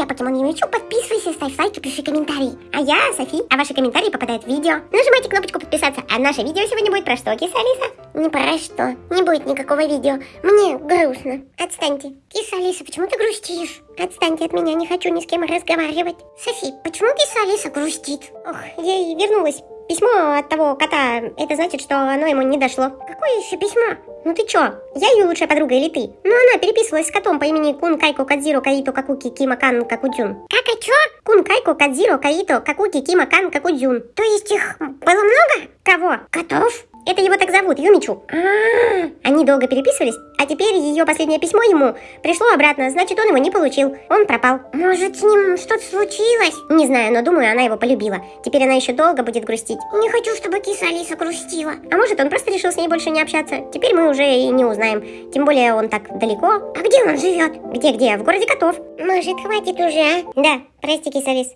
я Покемон Юмичу, подписывайся, ставь лайки, пиши комментарии. А я Софи, а ваши комментарии попадают в видео. Нажимайте кнопочку подписаться, а наше видео сегодня будет про что, киса Алиса? Не про что, не будет никакого видео. Мне грустно. Отстаньте. Киса Алиса, почему ты грустишь? Отстаньте от меня, не хочу ни с кем разговаривать. Софи, почему киса Алиса грустит? Ох, ей вернулась Письмо от того кота, это значит, что оно ему не дошло. Какое еще письмо? Ну ты чё? Я ее лучшая подруга или ты? Ну она переписывалась с котом по имени Кун Кайко Кадзиро Каито Какуки Кима Кан Какудзюн. Как и чё? Кун Кайко Кадзиро Каито Какуки Кима Кан Какудзюн. То есть их было много? Кого? Котов? Это его так зовут, Юмичу. А, -а, а Они долго переписывались, а теперь ее последнее письмо ему пришло обратно, значит, он его не получил. Он пропал. Может, с ним что-то случилось? Не знаю, но думаю, она его полюбила. Теперь она еще долго будет грустить. Не хочу, чтобы киса Алиса грустила. А может, он просто решил с ней больше не общаться. Теперь мы уже и не узнаем. Тем более он так далеко. А где он живет? Где-где? В городе котов. Может, хватит уже, а? Да, прости, киса Алис.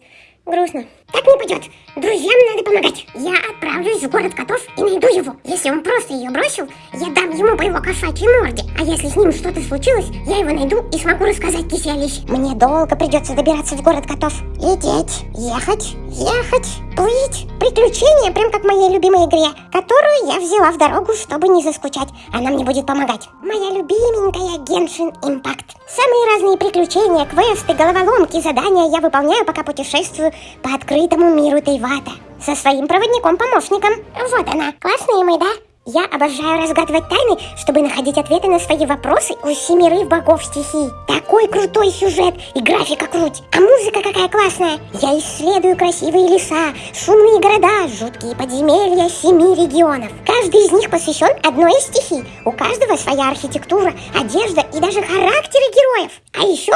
Грустно. Так не пойдет. Друзьям надо помогать. Я отправлюсь в город котов и найду его. Если он просто ее бросил, я дам ему по его кошачьей морде. А если с ним что-то случилось, я его найду и смогу рассказать Кисе Алисе. Мне долго придется добираться в город котов. Лететь, ехать, ехать, плыть. Приключения, прям как в моей любимой игре, которую я взяла в дорогу, чтобы не заскучать. Она мне будет помогать. Моя любименькая Геншин Импакт. Самые разные приключения, квесты, головоломки, задания я выполняю, пока путешествую по открытому миру Тайвата со своим проводником-помощником. Вот она. Классная мы, да? Я обожаю разгадывать тайны, чтобы находить ответы на свои вопросы у семерых богов стихий. Такой крутой сюжет и графика круть. А музыка какая классная. Я исследую красивые леса, шумные города, жуткие подземелья семи регионов. Каждый из них посвящен одной из стихий. У каждого своя архитектура, одежда и даже характеры героев. А еще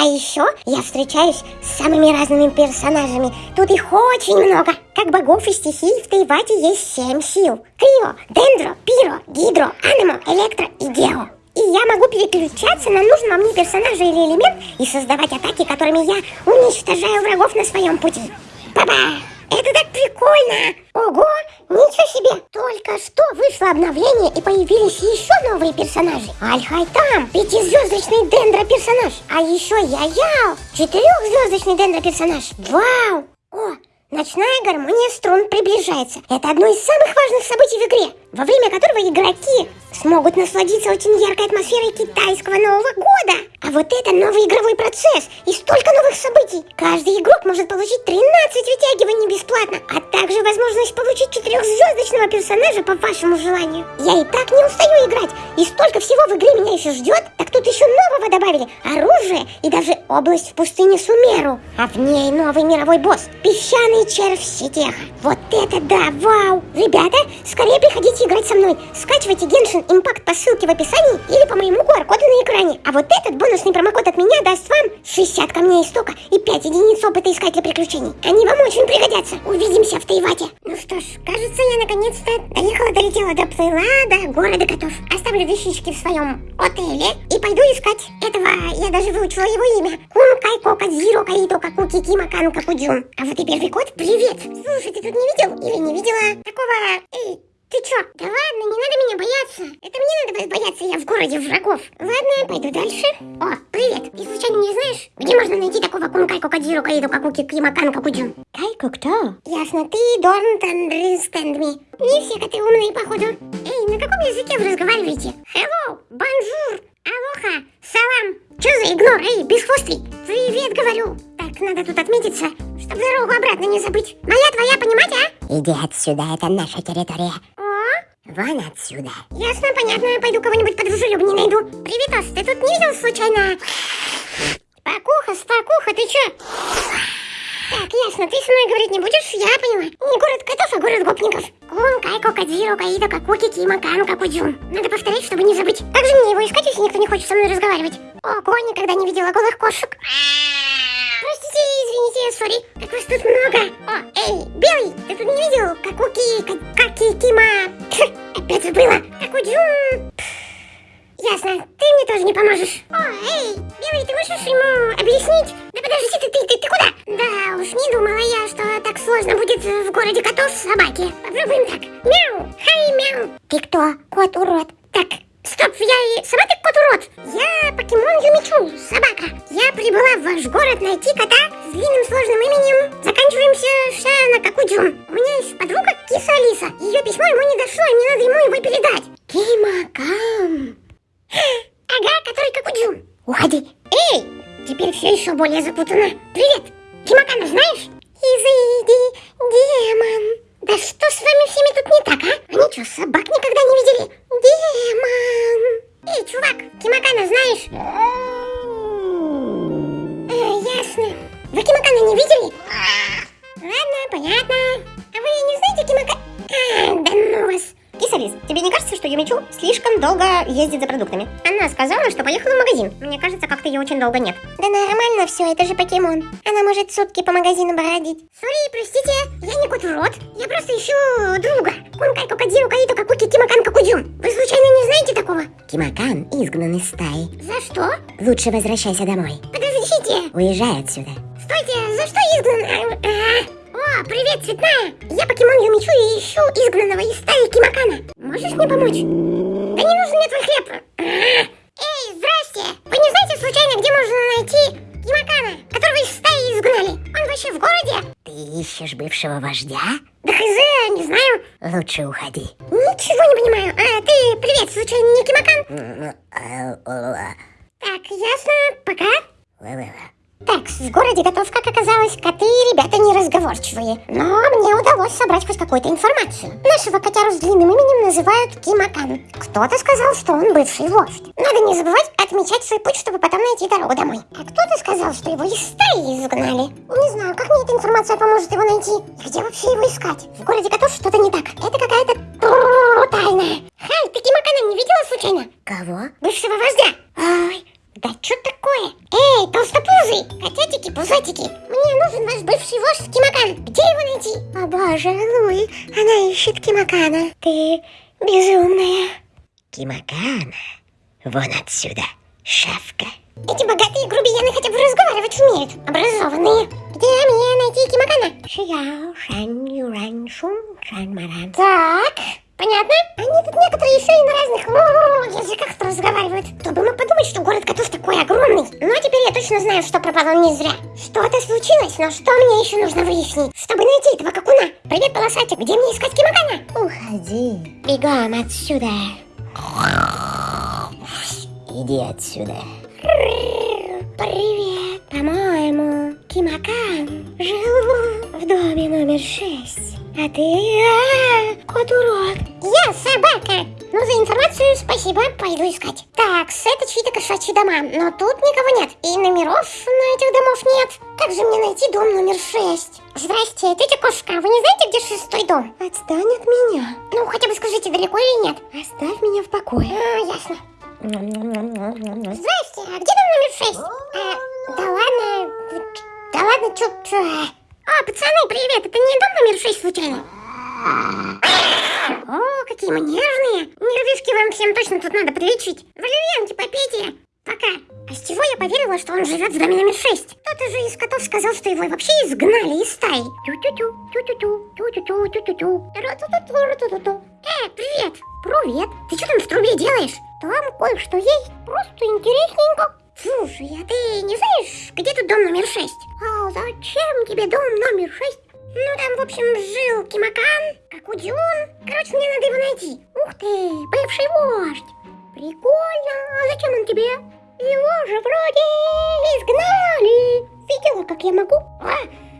а еще я встречаюсь с самыми разными персонажами. Тут их очень много. Как богов и стихий в Тайвате есть семь сил. Крио, Дендро, Пиро, Гидро, Анемо, Электро и Гео. И я могу переключаться на нужного мне персонажа или элемент и создавать атаки, которыми я уничтожаю врагов на своем пути. Ба-ба! Это так прикольно! Ого, ничего себе! Только что вышло обновление и появились еще новые персонажи. Аль-Хайтам, пятизвездочный дендро-персонаж. А еще Я-Яо, четырехзвездочный дендро-персонаж. Вау! О, Ночная гармония струн приближается. Это одно из самых важных событий в игре, во время которого игроки смогут насладиться очень яркой атмосферой китайского Нового года. А вот это новый игровой процесс и столько новых событий. Каждый игрок может получить 13 вытягиваний бесплатно, а также возможность получить четырехзвездочного персонажа по вашему желанию. Я и так не устаю играть, и столько всего в игре меня еще ждет. Так тут еще нового добавили, оружие и даже область в пустыне Сумеру. А в ней новый мировой босс, песчаный червь сетеха. Вот это да, вау! Ребята, скорее приходите играть со мной. Скачивайте Genshin Impact по ссылке в описании или по моему QR-коду на экране. А вот этот бонусный промокод от меня даст вам 60 камней истока и 5 единиц опыта искателя приключений. Они вам очень пригодятся. Увидимся в Тайвате. Ну что ж, кажется, я наконец-то доехала, долетела, доплыла до города котов. Оставлю вещички в своем отеле и пойду искать этого. Я даже выучила его имя. Кун Кайко Кадзиро Каито Какуки Кима Кан Какудзюн. А вот и первый код Привет! Слушай, ты тут не видел или не видела такого... Эй, ты чё? Да ладно, не надо меня бояться. Это мне надо бояться, я в городе врагов. Ладно, пойду дальше. О, привет. Ты случайно не знаешь, где можно найти такого кункайку кадзиру каиду какуки кимакан какуджун? Кайку кто? Ясно, ты don't understand me. Не все коты умные, походу. Эй, на каком языке вы разговариваете? Hello, bonjour, алоха, салам. Чё за игнор, эй, бесхвостый? Привет, говорю. Так, надо тут отметиться, чтобы дорогу обратно не забыть. Моя твоя, понимать, а? Иди отсюда, это наша территория. Вон отсюда. Ясно, понятно, пойду кого-нибудь подружелюбнее найду. Привет, Ос, ты тут не видел случайно? Спокуха, спокуха, ты чё? Так, ясно, ты со мной говорить не будешь, я поняла. Не город котов, а город гопников. Кун, Кайко, Кадзиро, Каида, Какуки, Кима, Кан, Какуджун. Надо повторять, чтобы не забыть. Как же мне его искать, если никто не хочет со мной разговаривать? Ого, никогда не видела голых кошек. Извините, сори. Как вас тут много. О, эй, Белый, ты тут не видел? Какуки, Каки, Кима. Опять забыла. Какуджун. Ясно, ты мне тоже не поможешь. О, эй, Белый, ты можешь ему объяснить? Да подожди, ты, ты, ты, ты куда? Да уж, не думала я, что так сложно будет в городе котов собаки. Попробуем так. Мяу, хай, мяу. Ты кто? Кот-урод. Так, Стоп, я и сама кот урод. Я покемон Юмичу, собака. Я прибыла в ваш город найти кота с длинным сложным именем. Заканчиваемся ша на. У меня есть подруга Киса Алиса. Ее письмо ему не дошло, и мне надо ему его передать. Кимакан. Ага, который Какудзюм. Уходи. Эй, теперь все еще более запутанно. Привет, Кимакана знаешь? Изыди, демон. Да что с вами всеми тут не так, а? Они что, собак никогда не видели? Демон. Эй, чувак, Кимакана знаешь? А, ясно. Вы Кимакана не видели? Ладно, понятно. А вы не знаете Кимакана? Юмичу слишком долго ездит за продуктами? Она сказала, что поехала в магазин. Мне кажется, как-то ее очень долго нет. Да нормально все, это же покемон. Она может сутки по магазину бродить. Сори, простите, я не кот в рот. Я просто ищу друга. Кункай Кокодзиру Каито Какуки Кимакан Какудзюм. Вы случайно не знаете такого? Кимакан изгнан из стаи. За что? Лучше возвращайся домой. Подождите. Уезжай отсюда. Стойте, за что изгнан? А, а. О, привет, Цветная. Я покемон Юмичу и ищу изгнанного из стаи Кимакана. Можешь мне помочь? Да не нужен мне твой хлеб. А. Эй, здрасте. Вы не знаете случайно, где можно найти Кимакана, которого из стаи изгнали? Он вообще в городе? Ты ищешь бывшего вождя? Да хз, не знаю. Лучше уходи. Ничего не понимаю. А ты, привет, случайно не Кимакан? Так, ясно, пока. Так, в городе готов, как оказалось, коты и ребята неразговорчивые. Но мне удалось собрать хоть какую-то информацию. Нашего котяру с длинным именем называют Кимакан. Кто-то сказал, что он бывший вождь. Надо не забывать отмечать свой путь, чтобы потом найти дорогу домой. А кто-то сказал, что его из стаи изгнали. Не знаю, как мне эта информация поможет его найти. И где вообще его искать? В городе котов что-то не так. Это какая-то тайна. Хай, ты Кимакана не видела случайно? Кого? Бывшего вождя. Ой, да что такое? Эй, толстопузый, котятики, пузатики, мне нужен ваш бывший вождь Кимакан. Где его найти? О боже, Луи, она ищет Кимакана. Ты безумная. Кимакана. Вон отсюда, шавка. Эти богатые грубияны хотя бы разговаривать умеют, образованные. Где мне найти Кимакана? Шияо, шань, юрань, шум, шань, маран. Так, понятно? Они тут некоторые еще и на разных языках разговаривают. Кто бы мог подумать, что город котов такой огромный. Но теперь я точно знаю, что пропало не зря. Что-то случилось, но что мне еще нужно выяснить, чтобы найти этого какуна? Привет, полосатик, где мне искать Кимакана? Уходи. Бегом отсюда. Иди отсюда. Привет. По-моему, Кимакан жил в доме номер шесть. А ты... А, кот урод. Я собака. Ну, за информацию спасибо, пойду искать. Так, это чьи-то кошачьи дома, но тут никого нет. И номеров на этих домов нет. Как же мне найти дом номер шесть? Здрасте, тетя кошка, вы не знаете, где шестой дом? Отстань от меня. Ну, хотя бы скажите, далеко или нет? Оставь меня в покое. А, ясно. Здрасте, а где дом номер шесть? А, да ладно, да ладно, чё... А, пацаны, привет, это не дом номер шесть случайно? О, какие мы нежные. Нервишки вам всем точно тут надо прилечить. Валерьянки попейте. Пока. А с чего я поверила, что он живет в доме номер шесть? Кто-то же из котов сказал, что его вообще изгнали из стаи. Тю-тю-тю, тю-тю-тю, тю-тю-тю, тю-тю-тю. Э, привет. Привет. Ты что там в трубе делаешь? Там кое-что есть. Просто интересненько. Слушай, а ты не знаешь, где тут дом номер шесть? А зачем тебе дом номер шесть? Ну, там, в общем, жил Кимакан, Какудзюн. Короче, мне надо его найти. Ух ты, бывший вождь. Прикольно. А зачем он тебе? Его же вроде изгнали. Видела, как я могу? А,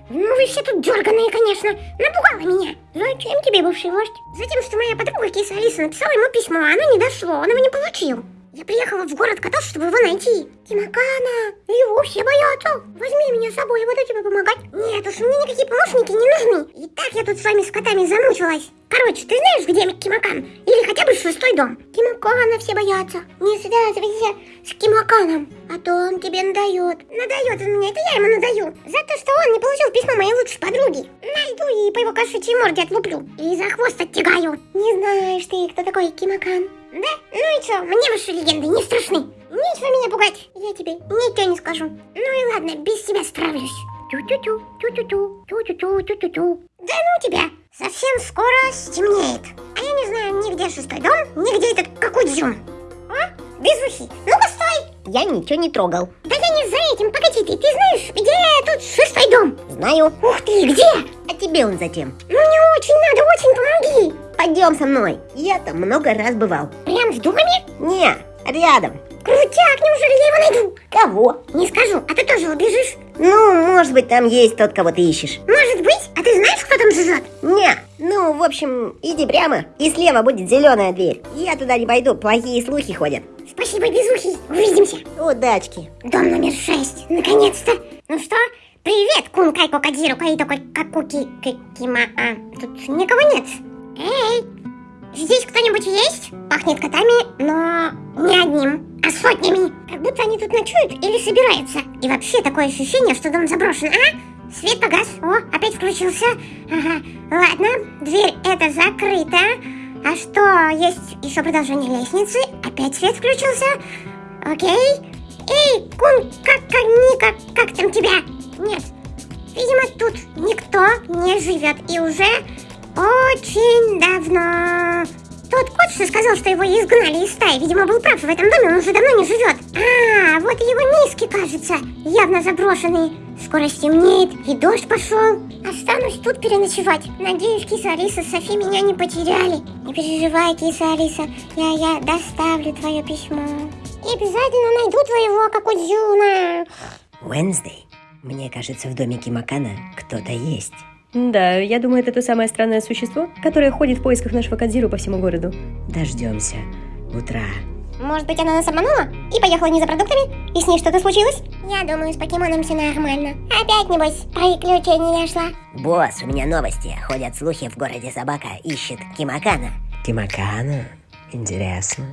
ну вы все тут дерганые, конечно. Напугала меня. Зачем тебе бывший вождь? Затем, что моя подруга Киса Алиса написала ему письмо, а оно не дошло, он его не получил. Я приехала в город котов, чтобы его найти. Тимакана, его все боятся. Возьми меня с собой, я буду тебе помогать. Нет уж, мне никакие помощники не нужны. И так я тут с вами с котами замучилась. Короче, ты знаешь, где Кимакан? Или хотя бы шестой дом? Кимакана все боятся. Не связывайся с Кимаканом, а то он тебе надает. Надает он мне, это я ему надаю. За то, что он не получил письмо моей лучшей подруги. Найду и по его кошачьей морде отлуплю. И за хвост оттягаю. Не знаешь ты, кто такой Кимакан? Да? Ну и что, мне ваши легенды не страшны. Нечего меня пугать. Я тебе ничего не скажу. Ну и ладно, без тебя справлюсь. Тю-тю-тю, тю-тю-тю, тю-тю-тю, тю-тю-тю. Да ну тебя! Совсем скоро стемнеет. А я не знаю нигде шестой дом, нигде этот какой-дзюм. А? Безухий, ну-ка стой! Я ничего не трогал. Да я не за этим, погоди ты, ты знаю. Ух ты, где? А тебе он затем. Ну мне очень надо, очень помоги. Пойдем со мной. Я там много раз бывал. Прям в доме? Не, рядом. Крутяк, неужели я его найду? Кого? Не скажу, а ты тоже убежишь? Ну, может быть, там есть тот, кого ты ищешь. Может быть? А ты знаешь, кто там живет? Не, ну, в общем, иди прямо, и слева будет зеленая дверь. Я туда не пойду, плохие слухи ходят. Спасибо, безухий. Увидимся. Удачки. Дом номер шесть. Наконец-то. Ну что? Привет, кун кайко кадиру каито какуки кикима. Тут никого нет. Эй, здесь кто-нибудь есть? Пахнет котами, но не одним, а сотнями. Как будто они тут ночуют или собираются. И вообще такое ощущение, что дом заброшен, а? Свет погас. О, опять включился. Ага. Ладно, дверь это закрыта. А что, есть еще продолжение лестницы? Опять свет включился. Окей. Эй, кун, как, как, Ника, как там тебя? Нет, видимо, тут никто не живет. И уже очень давно. Тот кот, что сказал, что его изгнали из стаи, видимо, был прав. В этом доме он уже давно не живет. А, вот его миски, кажется, явно заброшенные. Скоро стемнеет, и дождь пошел. Останусь тут переночевать. Надеюсь, киса Алиса с Софи меня не потеряли. Не переживай, киса Алиса, я, я доставлю твое письмо. И обязательно найду твоего Какудзюна. Уэнсдей, мне кажется, в доме Кимакана кто-то есть. Да, я думаю, это то самое странное существо, которое ходит в поисках нашего Кадзиру по всему городу. Дождемся утра. Может быть, она нас обманула и поехала не за продуктами? И с ней что-то случилось? Я думаю, с покемоном все нормально. Опять, небось, приключений нашла. Босс, у меня новости. Ходят слухи, в городе собака ищет Кимакана. Кимакана? Интересно.